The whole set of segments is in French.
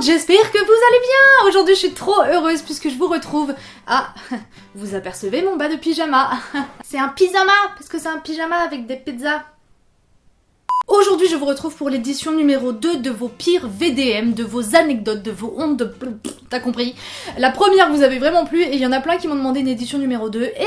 j'espère que vous allez bien. Aujourd'hui je suis trop heureuse puisque je vous retrouve. Ah, vous apercevez mon bas de pyjama. C'est un pyjama parce que c'est un pyjama avec des pizzas. Aujourd'hui, je vous retrouve pour l'édition numéro 2 de vos pires VDM, de vos anecdotes, de vos hontes, de... T'as compris? La première vous avez vraiment plu et il y en a plein qui m'ont demandé une édition numéro 2 et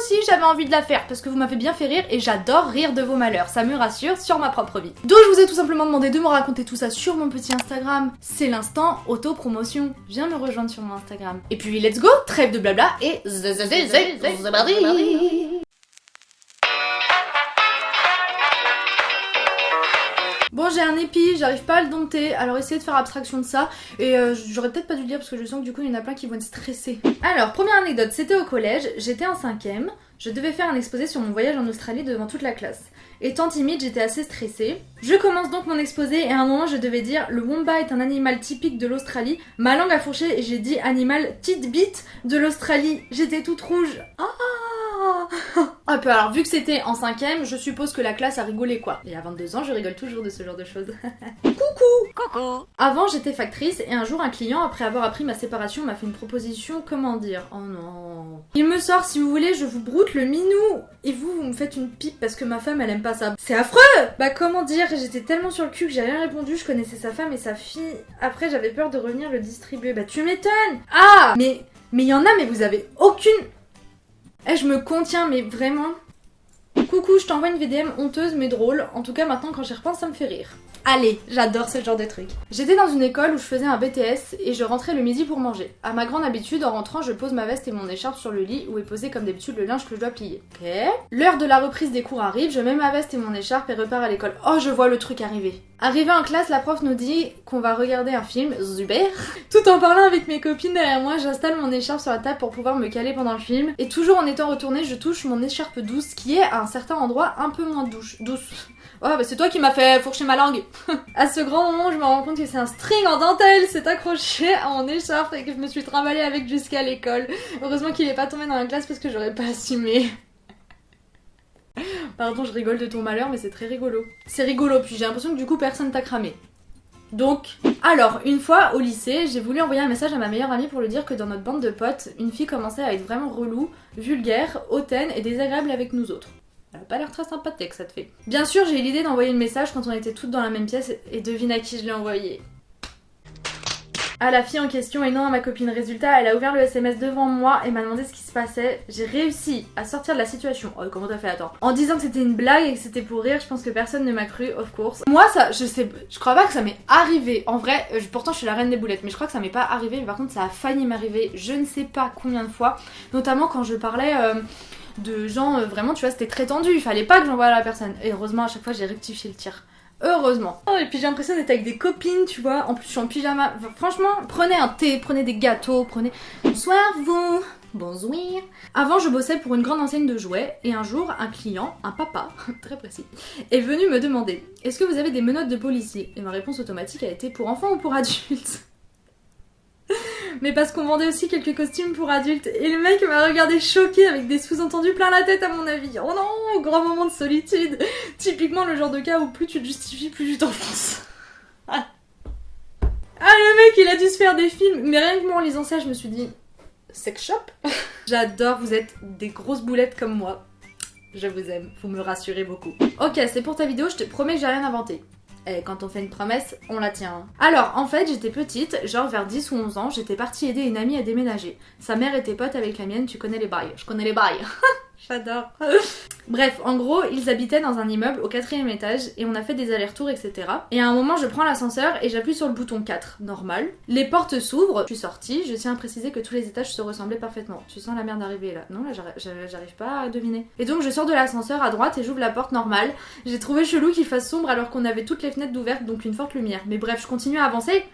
aussi j'avais envie de la faire parce que vous m'avez bien fait rire et j'adore rire de vos malheurs, ça me rassure sur ma propre vie. Donc je vous ai tout simplement demandé de me raconter tout ça sur mon petit Instagram. C'est l'instant auto-promotion. Viens me rejoindre sur mon Instagram. Et puis let's go, trêve de blabla et... J'ai un épi, j'arrive pas à le dompter, alors essayez de faire abstraction de ça. Et euh, j'aurais peut-être pas dû le dire parce que je sens que du coup il y en a plein qui vont être stressés. Alors, première anecdote, c'était au collège, j'étais en cinquième, je devais faire un exposé sur mon voyage en Australie devant toute la classe. Étant timide, j'étais assez stressée. Je commence donc mon exposé et à un moment je devais dire le womba est un animal typique de l'Australie. Ma langue a fourché et j'ai dit animal titbit de l'Australie. J'étais toute rouge. Ah Hop, alors vu que c'était en cinquième, je suppose que la classe a rigolé quoi. Et à 22 ans, je rigole toujours de ce genre de choses. Coucou Coucou Avant, j'étais factrice et un jour, un client, après avoir appris ma séparation, m'a fait une proposition, comment dire? Oh non... Il me sort, si vous voulez, je vous broute le minou Et vous, vous me faites une pipe parce que ma femme, elle aime pas ça. C'est affreux Bah comment dire, j'étais tellement sur le cul que j'ai rien répondu, je connaissais sa femme et sa fille. Après, j'avais peur de revenir le distribuer. Bah tu m'étonnes Ah Mais... Mais il y en a, mais vous avez aucune... Eh, je me contiens, mais vraiment. Coucou, je t'envoie une VDM honteuse mais drôle. En tout cas, maintenant, quand j'y repense, ça me fait rire. Allez, j'adore ce genre de truc. J'étais dans une école où je faisais un BTS et je rentrais le midi pour manger. À ma grande habitude, en rentrant, je pose ma veste et mon écharpe sur le lit où est posé comme d'habitude le linge que je dois plier. Ok. L'heure de la reprise des cours arrive, je mets ma veste et mon écharpe et repars à l'école. Oh, je vois le truc arriver. Arrivé en classe, la prof nous dit qu'on va regarder un film, Zuber. Tout en parlant avec mes copines derrière moi, j'installe mon écharpe sur la table pour pouvoir me caler pendant le film. Et toujours en étant retournée, je touche mon écharpe douce qui est à un certain endroit un peu moins douce. douce. Oh bah c'est toi qui m'as fait fourcher ma langue À ce grand moment je me rends compte que c'est un string en dentelle C'est accroché à mon écharpe et que je me suis trimballée avec jusqu'à l'école. Heureusement qu'il est pas tombé dans la classe parce que j'aurais pas assumé. Pardon je rigole de ton malheur mais c'est très rigolo. C'est rigolo puis j'ai l'impression que du coup personne t'a cramé. Donc, alors, une fois au lycée, j'ai voulu envoyer un message à ma meilleure amie pour lui dire que dans notre bande de potes, une fille commençait à être vraiment relou, vulgaire, hautaine et désagréable avec nous autres. Elle a pas l'air très sympathique, ça te fait. Bien sûr, j'ai eu l'idée d'envoyer le message quand on était toutes dans la même pièce et devine à qui je l'ai envoyé. À la fille en question et non à ma copine. Résultat, elle a ouvert le SMS devant moi et m'a demandé ce qui se passait. J'ai réussi à sortir de la situation. Oh, comment t'as fait? Attends. En disant que c'était une blague et que c'était pour rire, je pense que personne ne m'a cru, of course. Moi, ça, je sais, je crois pas que ça m'est arrivé. En vrai, euh, pourtant, je suis la reine des boulettes, mais je crois que ça m'est pas arrivé. Mais par contre, ça a failli m'arriver. Je ne sais pas combien de fois. Notamment quand je parlais. Euh, de gens, euh, vraiment, tu vois, c'était très tendu, il fallait pas que j'envoie à la personne. Et heureusement, à chaque fois, j'ai rectifié le tir. Heureusement. Oh, et puis j'ai l'impression d'être avec des copines, tu vois. En plus, je suis en pyjama. franchement, prenez un thé, prenez des gâteaux, prenez. Bonsoir, vous Bonsoir. Avant, je bossais pour une grande enseigne de jouets et un jour, un client, un papa, très précis, est venu me demander Est-ce que vous avez des menottes de policier Et ma réponse automatique a été pour enfants ou pour adultes? Mais parce qu'on vendait aussi quelques costumes pour adultes. Et le mec m'a regardé choqué avec des sous-entendus plein la tête à mon avis. Oh non, grand moment de solitude. Typiquement le genre de cas où plus tu te justifies, plus tu t'enfonces. ah. le mec il a dû se faire des films. Mais rien que moi en lisant ça, je me suis dit, sex shop? J'adore, vous êtes des grosses boulettes comme moi. Je vous aime, vous me rassurez beaucoup. Ok, c'est pour ta vidéo, je te promets que j'ai rien inventé. Et quand on fait une promesse, on la tient. Alors, en fait, j'étais petite, genre vers 10 ou 11 ans, j'étais partie aider une amie à déménager. Sa mère était pote avec la mienne, tu connais les bails. Je connais les bails. J'adore. Bref, en gros, ils habitaient dans un immeuble au quatrième étage et on a fait des allers-retours, etc. Et à un moment, je prends l'ascenseur et j'appuie sur le bouton 4, normal. Les portes s'ouvrent, je suis sortie, je tiens à préciser que tous les étages se ressemblaient parfaitement. Tu sens la merde arriver là Non, là j'arrive pas à deviner. Et donc je sors de l'ascenseur à droite et j'ouvre la porte normale. J'ai trouvé chelou qu'il fasse sombre alors qu'on avait toutes les fenêtres ouvertes, donc une forte lumière. Mais bref, je continue à avancer.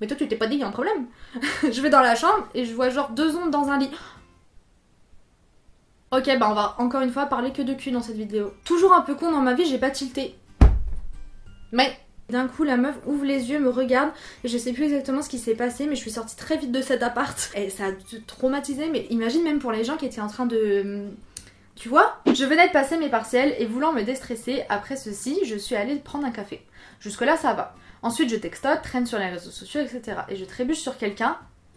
Mais toi, tu t'es pas dit, y a un problème. je vais dans la chambre et je vois genre deux ondes dans un lit. Ok, bah on va encore une fois parler que de cul dans cette vidéo. Toujours un peu con dans ma vie, j'ai pas tilté. Mais d'un coup, la meuf ouvre les yeux, me regarde, et je sais plus exactement ce qui s'est passé, mais je suis sortie très vite de cet appart. Et ça a traumatisé, mais imagine même pour les gens qui étaient en train de... Tu vois Je venais de passer mes partiels et voulant me déstresser, après ceci, je suis allée prendre un café. Jusque là, ça va. Ensuite, je textote, traîne sur les réseaux sociaux, etc. Et je trébuche sur quelqu'un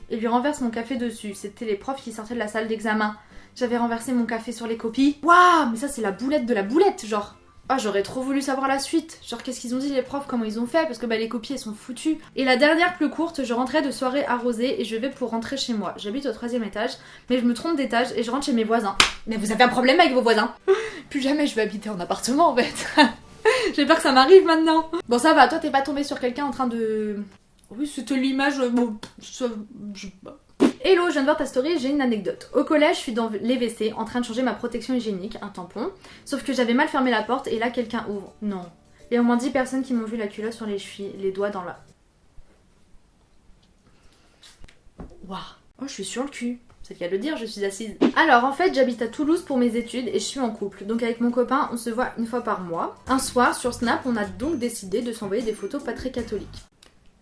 et lui renverse mon café dessus. C'était les profs qui sortaient de la salle d'examen. J'avais renversé mon café sur les copies. Waouh, mais ça c'est la boulette de la boulette, genre. Ah, j'aurais trop voulu savoir la suite. Genre, qu'est-ce qu'ils ont dit les profs, comment ils ont fait, parce que bah les copies elles sont foutues. Et la dernière plus courte, je rentrais de soirée arrosée et je vais pour rentrer chez moi. J'habite au troisième étage, mais je me trompe d'étage et je rentre chez mes voisins. Mais vous avez un problème avec vos voisins? Plus jamais je vais habiter en appartement en fait. J'ai peur que ça m'arrive maintenant. Bon, ça va, toi t'es pas tombé sur quelqu'un en train de. Oui, c'était l'image. Bon, ça. Je. Hello, je viens de voir ta story, j'ai une anecdote. Au collège, je suis dans les WC en train de changer ma protection hygiénique, un tampon. Sauf que j'avais mal fermé la porte et là quelqu'un ouvre. Non. Il y a au moins 10 personnes qui m'ont vu la culotte sur les chevilles, les doigts dans la. Waouh. Oh, je suis sur le cul. C'est le le dire, je suis assise. Alors en fait, j'habite à Toulouse pour mes études et je suis en couple. Donc avec mon copain, on se voit une fois par mois. Un soir, sur Snap, on a donc décidé de s'envoyer des photos pas très catholiques.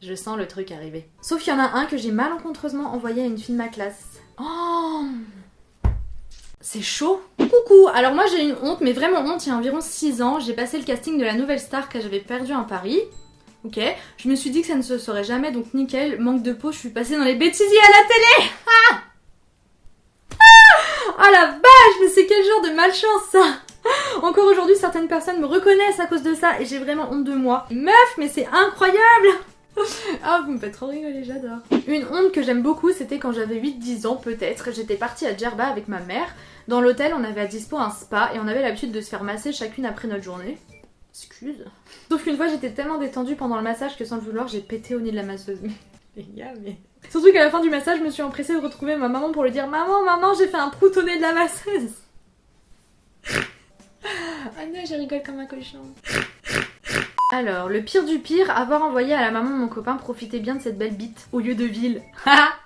Je sens le truc arriver. Sauf qu'il y en a un que j'ai malencontreusement envoyé à une fille de ma classe. Oh C'est chaud Coucou Alors moi j'ai une honte, mais vraiment honte, il y a environ 6 ans, j'ai passé le casting de la nouvelle star que j'avais perdu en Paris. Ok, je me suis dit que ça ne se saurait jamais, donc nickel, manque de peau, je suis passée dans les bêtisiers à la télé Ah Ah la vache, mais c'est quel genre de malchance ça Encore aujourd'hui, certaines personnes me reconnaissent à cause de ça et j'ai vraiment honte de moi. Meuf, mais c'est incroyable ah, vous me faites trop rigoler, j'adore. Une honte que j'aime beaucoup, c'était quand j'avais 8-10 ans peut-être. J'étais partie à Djerba avec ma mère. Dans l'hôtel, on avait à dispo un spa et on avait l'habitude de se faire masser chacune après notre journée. Excuse. Sauf qu'une fois, j'étais tellement détendue pendant le massage que sans le vouloir, j'ai pété au nez de la masseuse. Les gars, mais... Surtout qu'à la fin du massage, je me suis empressée de retrouver ma maman pour lui dire Maman, maman, j'ai fait un prout au nez de la masseuse. Ah non, je rigole comme un cochon. Alors, le pire du pire, avoir envoyé à la maman de mon copain profiter bien de cette belle bite au lieu de ville.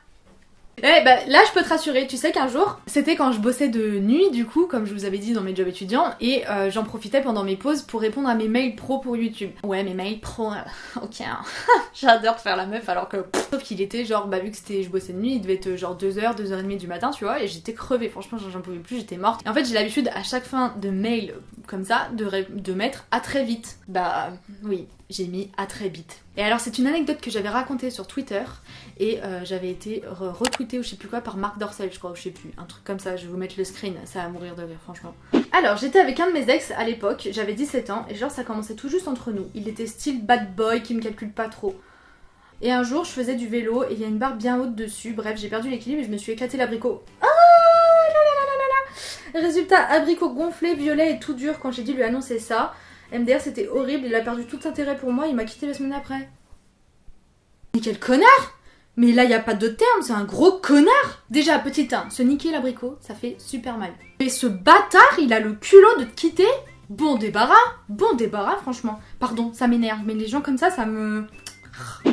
Eh bah là je peux te rassurer, tu sais qu'un jour, c'était quand je bossais de nuit du coup, comme je vous avais dit dans mes jobs étudiants, et euh, j'en profitais pendant mes pauses pour répondre à mes mails pro pour YouTube. Ouais mes mails pro, euh, ok, hein. j'adore faire la meuf alors que... sauf qu'il était genre, bah vu que c'était je bossais de nuit, il devait être genre 2h, 2h30 du matin tu vois, et j'étais crevée, franchement j'en pouvais plus, j'étais morte. Et en fait j'ai l'habitude à chaque fin de mail comme ça de, de mettre à très vite. Bah oui, j'ai mis à très vite. Et alors c'est une anecdote que j'avais racontée sur Twitter et euh, j'avais été retweetée ou je sais plus quoi par Marc Dorcel je crois ou je sais plus, un truc comme ça, je vais vous mettre le screen, ça va mourir de rire franchement. Alors j'étais avec un de mes ex à l'époque, j'avais 17 ans et genre ça commençait tout juste entre nous. Il était style bad boy qui me calcule pas trop. Et un jour je faisais du vélo et il y a une barre bien haute dessus, bref j'ai perdu l'équilibre et je me suis éclaté l'abricot. Ah Résultat, abricot gonflé, violet et tout dur quand j'ai dû lui annoncer ça. MDR c'était horrible, il a perdu tout intérêt pour moi, il m'a quitté la semaine après. Mais quel connard Mais là y a pas de terme, c'est un gros connard Déjà, petit 1, se niquer l'abricot, ça fait super mal. Mais ce bâtard, il a le culot de te quitter Bon débarras Bon débarras franchement. Pardon, ça m'énerve, mais les gens comme ça, ça me...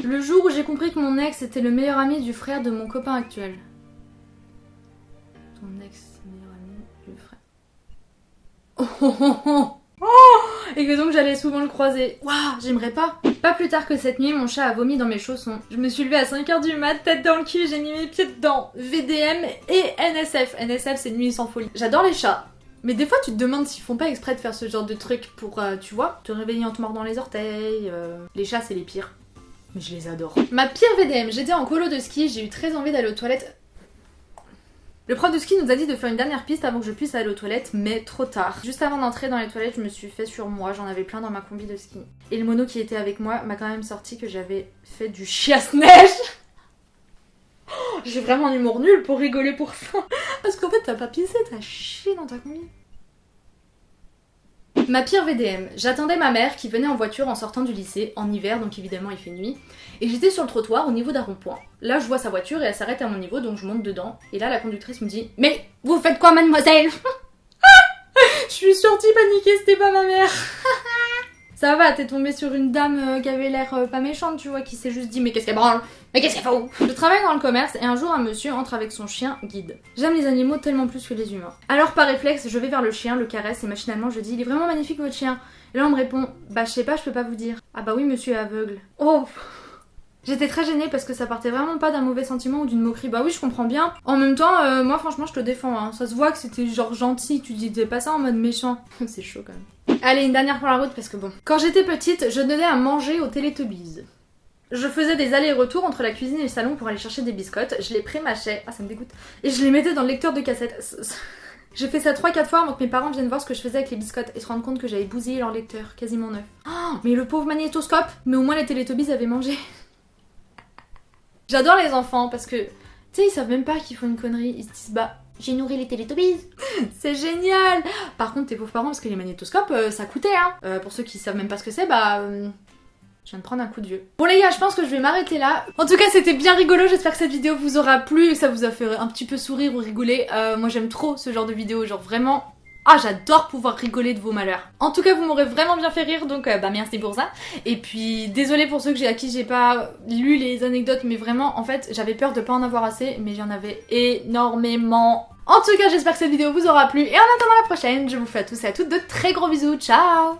Le jour où j'ai compris que mon ex était le meilleur ami du frère de mon copain actuel. Ton ex, meilleur ami du frère. Oh oh oh oh Oh Et que donc j'allais souvent le croiser. Waouh, j'aimerais pas. Pas plus tard que cette nuit, mon chat a vomi dans mes chaussons. Je me suis levée à 5h du mat, tête dans le cul, j'ai mis mes pieds dedans. VDM et NSF. NSF, c'est nuit sans folie. J'adore les chats. Mais des fois, tu te demandes s'ils font pas exprès de faire ce genre de truc pour, euh, tu vois, te réveiller en te mordant les orteils. euh. Les chats, c'est les pires. Mais je les adore. Ma pire VDM, j'étais en colo de ski, j'ai eu très envie d'aller aux toilettes. Le prof de ski nous a dit de faire une dernière piste avant que je puisse aller aux toilettes, mais trop tard. Juste avant d'entrer dans les toilettes, je me suis fait sur moi, j'en avais plein dans ma combi de ski. Et le mono qui était avec moi m'a quand même sorti que j'avais fait du chiasse-neige J'ai vraiment un humour nul pour rigoler pour ça. Parce qu'en fait, t'as pas pissé, t'as chié dans ta combi. Ma pire VDM, j'attendais ma mère qui venait en voiture en sortant du lycée, en hiver, donc évidemment il fait nuit, et j'étais sur le trottoir au niveau d'un rond-point. Là je vois sa voiture et elle s'arrête à mon niveau, donc je monte dedans, et là la conductrice me dit Mais vous faites quoi mademoiselle Je suis sortie paniquée, c'était pas ma mère Ça va, t'es tombée sur une dame euh, qui avait l'air euh, pas méchante, tu vois, qui s'est juste dit Mais qu'est-ce qu'elle branle? Mais qu'est-ce qu'elle fout Je travaille dans le commerce et un jour un monsieur entre avec son chien guide. J'aime les animaux tellement plus que les humains. Alors par réflexe, je vais vers le chien, le caresse et machinalement je dis Il est vraiment magnifique votre chien. Et là on me répond Bah je sais pas, je peux pas vous dire. Ah bah oui, monsieur aveugle. Oh J'étais très gênée parce que ça partait vraiment pas d'un mauvais sentiment ou d'une moquerie. Bah oui, je comprends bien. En même temps, euh, moi franchement, je te défends. Hein. Ça se voit que c'était genre gentil. Tu disais pas ça en mode méchant. C'est chaud quand même. Allez, une dernière pour la route parce que bon. Quand j'étais petite, je donnais à manger aux Teletubbies. Je faisais des allers-retours entre la cuisine et le salon pour aller chercher des biscottes. Je les prémâchais, ah ça me dégoûte, et je les mettais dans le lecteur de cassette. J'ai fait ça 3-4 fois avant que mes parents viennent voir ce que je faisais avec les biscottes et se rendre compte que j'avais bousillé leur lecteur, quasiment neuf. Oh, mais le pauvre magnétoscope Mais au moins les Télétobies avaient mangé. J'adore les enfants parce que, tu sais, ils savent même pas qu'ils font une connerie. Ils se disent, bah, j'ai nourri les Télétobies. c'est génial Par contre, tes pauvres parents, parce que les magnétoscopes, euh, ça coûtait, hein. Euh, pour ceux qui savent même pas ce que c'est, bah... Euh, je viens de prendre un coup de vieux. Bon les gars, je pense que je vais m'arrêter là. En tout cas, c'était bien rigolo. J'espère que cette vidéo vous aura plu ça vous a fait un petit peu sourire ou rigoler. moi, j'aime trop ce genre de vidéo. Genre vraiment, ah, j'adore pouvoir rigoler de vos malheurs. En tout cas, vous m'aurez vraiment bien fait rire, donc bah merci pour ça. Et puis, désolé pour ceux que à qui j'ai pas lu les anecdotes, mais vraiment, en fait, j'avais peur de pas en avoir assez, mais j'en avais énormément. En tout cas, j'espère que cette vidéo vous aura plu. Et en attendant la prochaine, je vous fais à tous et à toutes de très gros bisous. Ciao